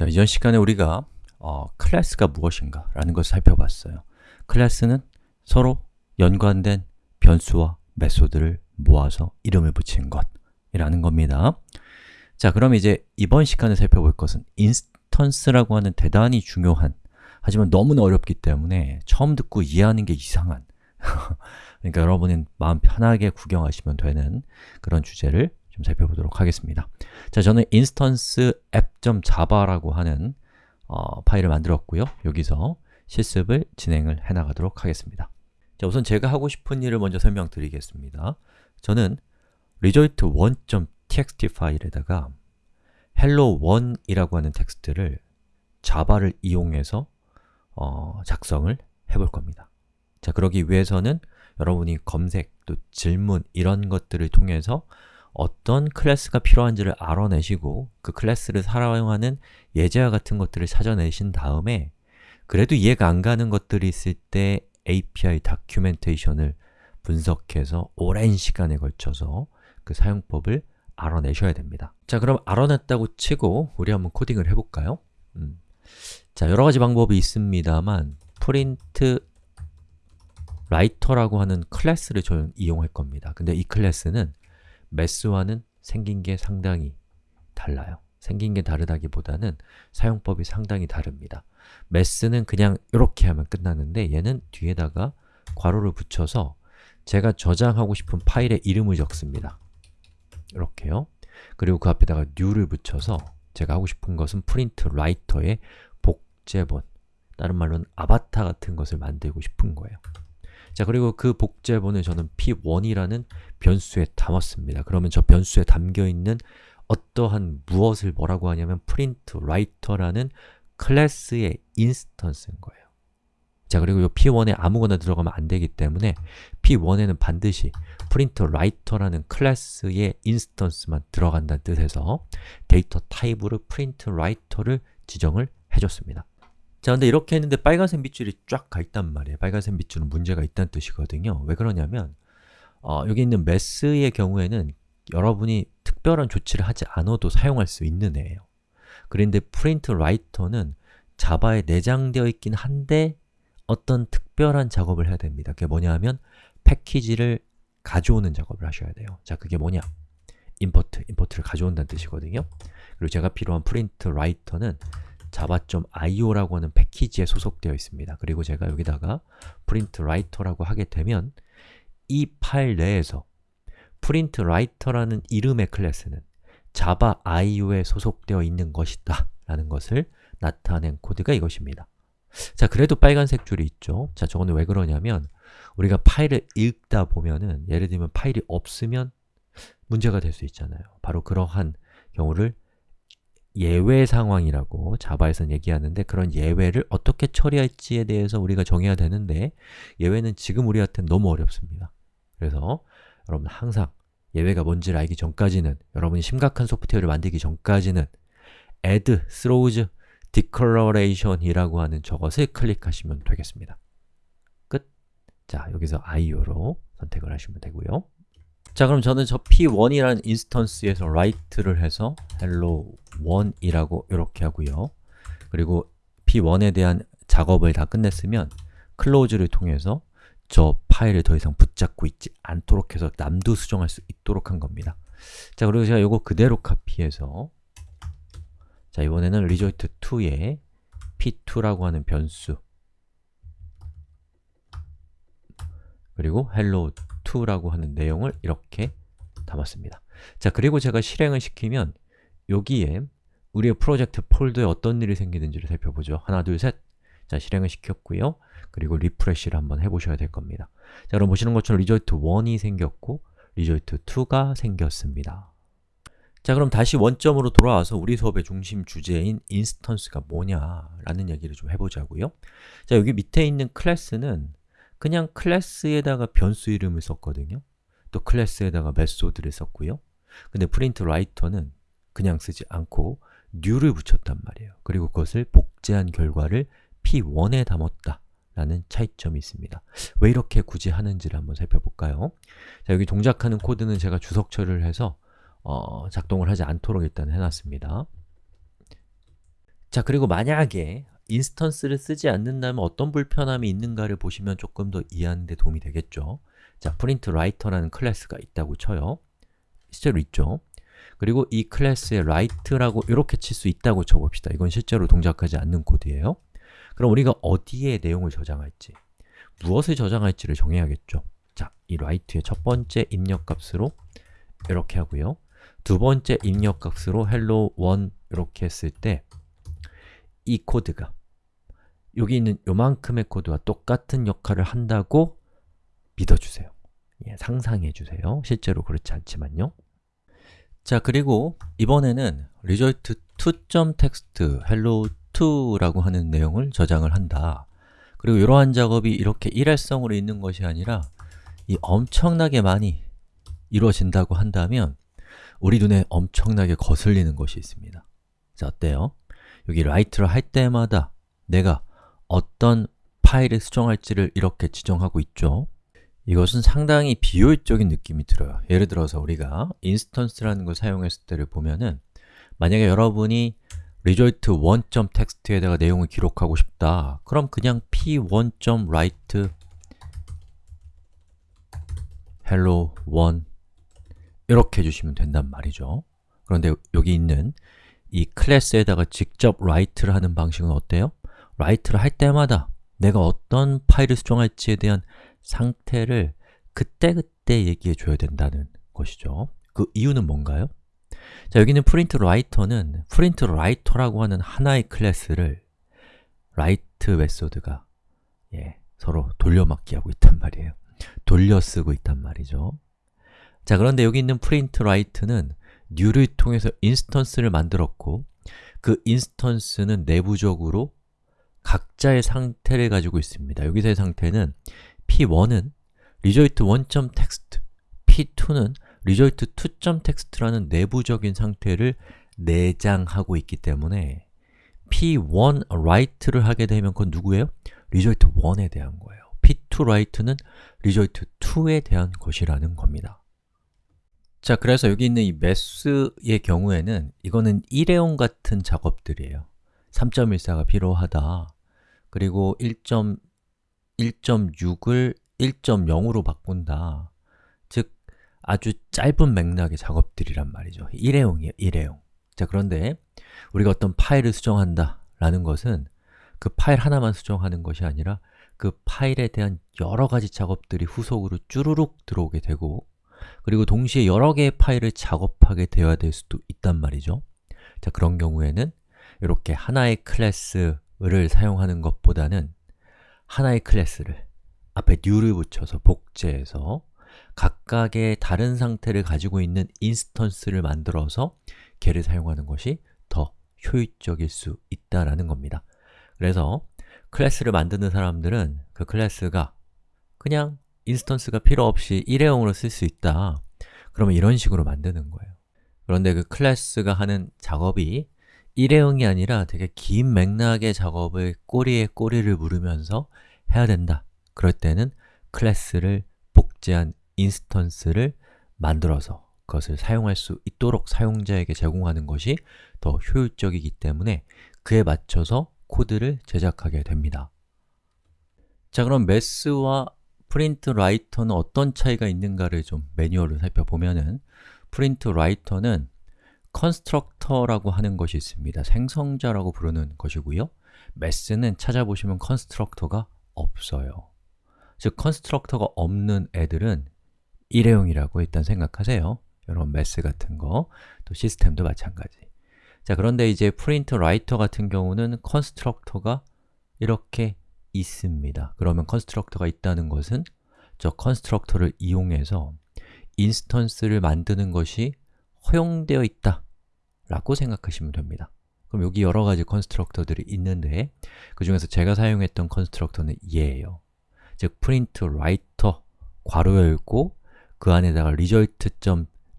자, 이전 시간에 우리가 어, class가 무엇인가 라는 것을 살펴봤어요. class는 서로 연관된 변수와 method를 모아서 이름을 붙인 것이라는 겁니다. 자, 그럼 이제 이번 시간에 살펴볼 것은 instance라고 하는 대단히 중요한 하지만 너무나 어렵기 때문에 처음 듣고 이해하는 게 이상한 그러니까 여러분은 마음 편하게 구경하시면 되는 그런 주제를 좀 살펴보도록 하겠습니다. 자, 저는 instance app.java라고 하는 어, 파일을 만들었고요. 여기서 실습을 진행을 해나가도록 하겠습니다. 자, 우선 제가 하고 싶은 일을 먼저 설명드리겠습니다. 저는 result1.txt 파일에다가 hello1이라고 하는 텍스트를 자바를 이용해서 어, 작성을 해볼 겁니다. 자, 그러기 위해서는 여러분이 검색, 또 질문 이런 것들을 통해서 어떤 클래스가 필요한지를 알아내시고 그 클래스를 사용하는 예제와 같은 것들을 찾아내신 다음에 그래도 이해가 안 가는 것들이 있을 때 API documentation을 분석해서 오랜 시간에 걸쳐서 그 사용법을 알아내셔야 됩니다 자 그럼 알아냈다고 치고 우리 한번 코딩을 해볼까요? 음. 자 여러 가지 방법이 있습니다만 print writer라고 하는 클래스를 저는 이용할 겁니다 근데 이 클래스는 매스와는 생긴 게 상당히 달라요. 생긴 게 다르다기보다는 사용법이 상당히 다릅니다. 매스는 그냥 이렇게 하면 끝나는데 얘는 뒤에다가 괄호를 붙여서 제가 저장하고 싶은 파일의 이름을 적습니다. 이렇게요. 그리고 그 앞에다가 new를 붙여서 제가 하고 싶은 것은 print writer의 복제본 다른 말로는 아바타 같은 것을 만들고 싶은 거예요 자, 그리고 그 복제본을 저는 p1이라는 변수에 담았습니다. 그러면 저 변수에 담겨있는 어떠한 무엇을 뭐라고 하냐면 print writer라는 클래스의 instance인 거예요. 자, 그리고 이 p1에 아무거나 들어가면 안 되기 때문에 p1에는 반드시 print writer라는 클래스의 instance만 들어간다는 뜻에서 데이터 타입으로 print writer를 지정을 해줬습니다. 자, 근데 이렇게 했는데 빨간색 밑줄이 쫙 가 있단 말이에요. 빨간색 밑줄은 문제가 있다는 뜻이거든요. 왜 그러냐면 어, 여기 있는 메스의 경우에는 여러분이 특별한 조치를 하지 않아도 사용할 수 있는 애예요. 그런데 print writer는 자바에 내장되어 있긴 한데 어떤 특별한 작업을 해야 됩니다. 그게 뭐냐 하면 패키지를 가져오는 작업을 하셔야 돼요. 자, 그게 뭐냐? import, import를 가져온다는 뜻이거든요. 그리고 제가 필요한 print writer는 java.io라고 하는 패키지에 소속되어 있습니다. 그리고 제가 여기다가 print writer라고 하게 되면 이 파일 내에서 print writer라는 이름의 클래스는 java io에 소속되어 있는 것이다 라는 것을 나타낸 코드가 이것입니다. 자, 그래도 빨간색 줄이 있죠. 자, 저거는 왜 그러냐면 우리가 파일을 읽다 보면은 예를 들면 파일이 없으면 문제가 될 수 있잖아요. 바로 그러한 경우를 예외 상황이라고 자바에서는 얘기하는데 그런 예외를 어떻게 처리할지에 대해서 우리가 정해야 되는데 예외는 지금 우리한테 너무 어렵습니다. 그래서 여러분 항상 예외가 뭔지를 알기 전까지는 여러분이 심각한 소프트웨어를 만들기 전까지는 add throws declaration 이라고 하는 저것을 클릭하시면 되겠습니다. 끝! 자, 여기서 io로 선택을 하시면 되고요. 자 그럼 저는 저 p1이라는 인스턴스에서 write를 해서 hello1이라고 이렇게 하고요. 그리고 p1에 대한 작업을 다 끝냈으면 close를 통해서 저 파일을 더 이상 붙잡고 있지 않도록 해서 남도 수정할 수 있도록 한 겁니다. 자 그리고 제가 이거 그대로 카피해서 자 이번에는 result2에 p2라고 하는 변수. 그리고 hello 2라고 하는 내용을 이렇게 담았습니다. 자, 그리고 제가 실행을 시키면 여기에 우리의 프로젝트 폴더에 어떤 일이 생기는지를 살펴보죠. 하나, 둘, 셋! 자, 실행을 시켰고요. 그리고 리프레쉬를 한번 해보셔야 될 겁니다. 자, 그럼 보시는 것처럼 result 1이 생겼고 result 2가 생겼습니다. 자, 그럼 다시 원점으로 돌아와서 우리 수업의 중심 주제인 instance가 뭐냐라는 얘기를 좀 해보자고요. 자, 여기 밑에 있는 클래스는 그냥 클래스에다가 변수 이름을 썼거든요. 또 클래스에다가 method를 썼고요. 근데 print writer는 그냥 쓰지 않고 new를 붙였단 말이에요. 그리고 그것을 복제한 결과를 p1에 담았다 라는 차이점이 있습니다. 왜 이렇게 굳이 하는지를 한번 살펴볼까요? 자, 여기 동작하는 코드는 제가 주석 처리를 해서 어, 작동을 하지 않도록 일단 해놨습니다. 자, 그리고 만약에 instance를 쓰지 않는다면 어떤 불편함이 있는가를 보시면 조금 더 이해하는 데 도움이 되겠죠. 자, printWriter라는 클래스가 있다고 쳐요. 실제로 있죠. 그리고 이 클래스에 write라고 이렇게 칠 수 있다고 쳐봅시다. 이건 실제로 동작하지 않는 코드예요. 그럼 우리가 어디에 내용을 저장할지 무엇을 저장할지를 정해야겠죠. 자, 이 write의 첫 번째 입력값으로 이렇게 하고요. 두 번째 입력값으로 hello1 이렇게 했을 때 이 코드가 여기 있는 요만큼의 코드와 똑같은 역할을 한다고 믿어주세요. 예, 상상해주세요. 실제로 그렇지 않지만요. 자, 그리고 이번에는 result to.text hello2라고 하는 내용을 저장을 한다. 그리고 이러한 작업이 이렇게 일회성으로 있는 것이 아니라 이 엄청나게 많이 이루어진다고 한다면 우리 눈에 엄청나게 거슬리는 것이 있습니다. 자, 어때요? 여기 write를 할 때마다 내가 어떤 파일을 수정할지를 이렇게 지정하고 있죠. 이것은 상당히 비효율적인 느낌이 들어요. 예를 들어서 우리가 instance라는 걸 사용했을 때를 보면은 만약에 여러분이 result1.txt에다가 내용을 기록하고 싶다. 그럼 그냥 p1.write hello1 이렇게 해주시면 된단 말이죠. 그런데 여기 있는 이 클래스에다가 직접 write를 하는 방식은 어때요? Write를 할 때마다 내가 어떤 파일을 수정할지에 대한 상태를 그때그때 얘기해 줘야 된다는 것이죠. 그 이유는 뭔가요? 자, 여기는 printWriter는 printWriter라고 하는 하나의 클래스를 write method가 예, 서로 돌려막기 하고 있단 말이에요. 돌려 쓰고 있단 말이죠. 자, 그런데 여기 있는 printWrite는 new를 통해서 instance를 만들었고 그 instance는 내부적으로 각자의 상태를 가지고 있습니다. 여기서의 상태는 p1은 result1.text, p2는 result2.text라는 내부적인 상태를 내장하고 있기 때문에 p1 write를 하게 되면 그건 누구예요? result1에 대한 거예요. p2 write는 result2에 대한 것이라는 겁니다. 자, 그래서 여기 있는 이 매스의 경우에는 이거는 일회용 같은 작업들이에요 3.14가 필요하다 그리고 1.1.6을 1.0으로 바꾼다. 즉, 아주 짧은 맥락의 작업들이란 말이죠. 일회용이에요, 일회용. 자, 그런데 우리가 어떤 파일을 수정한다 라는 것은 그 파일 하나만 수정하는 것이 아니라 그 파일에 대한 여러 가지 작업들이 후속으로 쭈루룩 들어오게 되고 그리고 동시에 여러 개의 파일을 작업하게 되어야 될 수도 있단 말이죠. 자, 그런 경우에는 이렇게 하나의 클래스 를 사용하는 것보다는 하나의 클래스를 앞에 new를 붙여서 복제해서 각각의 다른 상태를 가지고 있는 instance를 만들어서 걔를 사용하는 것이 더 효율적일 수 있다라는 겁니다. 그래서 클래스를 만드는 사람들은 그 클래스가 그냥 instance가 필요 없이 일회용으로 쓸 수 있다. 그러면 이런 식으로 만드는 거예요. 그런데 그 클래스가 하는 작업이 일회용이 아니라 되게 긴 맥락의 작업을 꼬리에 꼬리를 물으면서 해야 된다. 그럴 때는 클래스를 복제한 instance를 만들어서 그것을 사용할 수 있도록 사용자에게 제공하는 것이 더 효율적이기 때문에 그에 맞춰서 코드를 제작하게 됩니다. 자 그럼 Math와 print writer는 어떤 차이가 있는가를 좀 매뉴얼을 살펴보면은 print writer는 constructor라고 하는 것이 있습니다. 생성자라고 부르는 것이고요. Math는 찾아보시면 constructor가 없어요. 즉, constructor가 없는 애들은 일회용이라고 일단 생각하세요. 여러분, Math 같은 거, 또 시스템도 마찬가지. 자, 그런데 이제 print writer 같은 경우는 constructor가 이렇게 있습니다. 그러면 constructor가 있다는 것은 저 constructor를 이용해서 instance를 만드는 것이 허용되어 있다 라고 생각하시면 됩니다. 그럼 여기 여러 가지 constructor들이 있는데 그 중에서 제가 사용했던 constructor는 얘예요. 즉, print writer 괄호 열고 그 안에다가 result.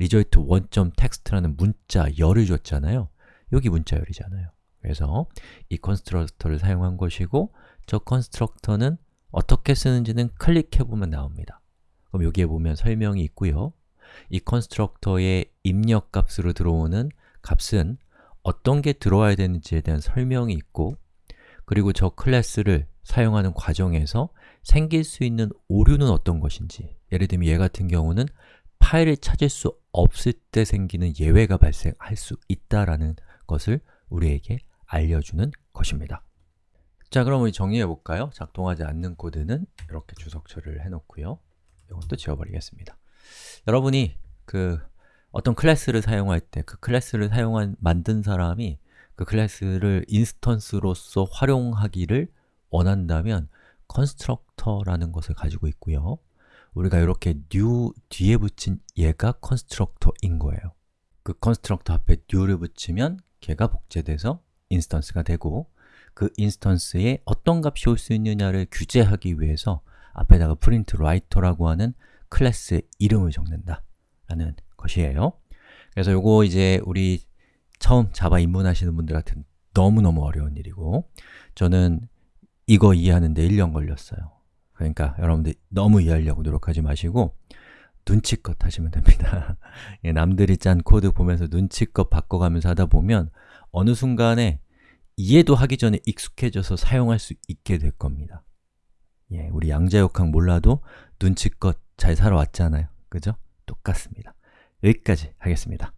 result1.text라는 문자 열을 줬잖아요. 여기 문자 열이잖아요. 그래서 이 constructor를 사용한 것이고 저 constructor는 어떻게 쓰는지는 클릭해보면 나옵니다. 그럼 여기에 보면 설명이 있고요. 이 constructor의 입력값으로 들어오는 값은 어떤 게 들어와야 되는지에 대한 설명이 있고 그리고 저 클래스를 사용하는 과정에서 생길 수 있는 오류는 어떤 것인지 예를 들면 얘 같은 경우는 파일을 찾을 수 없을 때 생기는 예외가 발생할 수 있다라는 것을 우리에게 알려주는 것입니다. 자, 그럼 우리 정리해 볼까요? 작동하지 않는 코드는 이렇게 주석 처리를 해놓고요. 이것도 지워버리겠습니다. 여러분이 그 어떤 클래스를 사용할 때 그 클래스를 사용한 만든 사람이 그 클래스를 instance로서 활용하기를 원한다면 constructor라는 것을 가지고 있고요. 우리가 이렇게 new 뒤에 붙인 얘가 constructor인 거예요. 그 constructor 앞에 new를 붙이면 걔가 복제돼서 instance가 되고 그 instance에 어떤 값이 올 수 있느냐를 규제하기 위해서 앞에다가 print writer라고 하는 클래스의 이름을 적는다 라는 것이에요. 그래서 요거 이제 우리 처음 자바 입문하시는 분들한테 너무너무 어려운 일이고 저는 이거 이해하는데 1년 걸렸어요. 그러니까 여러분들 너무 이해하려고 노력하지 마시고 눈치껏 하시면 됩니다. 예, 남들이 짠 코드 보면서 눈치껏 바꿔가면서 하다 보면 어느 순간에 이해도 하기 전에 익숙해져서 사용할 수 있게 될 겁니다. 예, 우리 양자역학 몰라도 눈치껏 잘 살아왔잖아요. 그죠? 똑같습니다. 여기까지 하겠습니다.